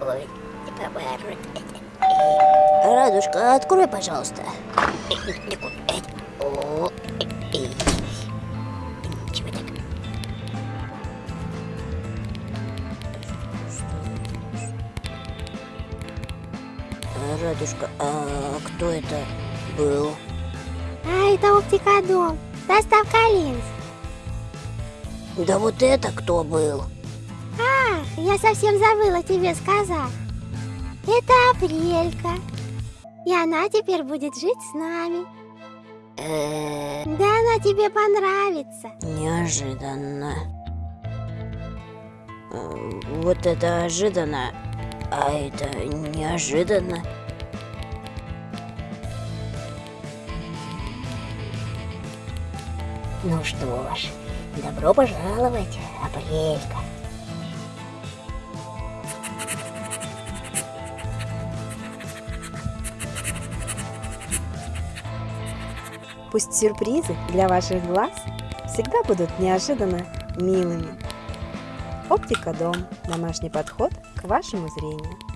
Ой, Радушка, открой, пожалуйста. О, эй. Чего так? Радушка, а кто это был? А, это оптикодом. Доставка линз. Да вот это кто был? Я совсем забыла тебе сказать. Это Апрелька. И она теперь будет жить с нами. Да она тебе понравится. неожиданно. Вот это ожиданно, а это неожиданно. Ну что ж, добро пожаловать, Апрелька. Пусть сюрпризы для ваших глаз всегда будут неожиданно милыми. Оптика Дом. Домашний подход к вашему зрению.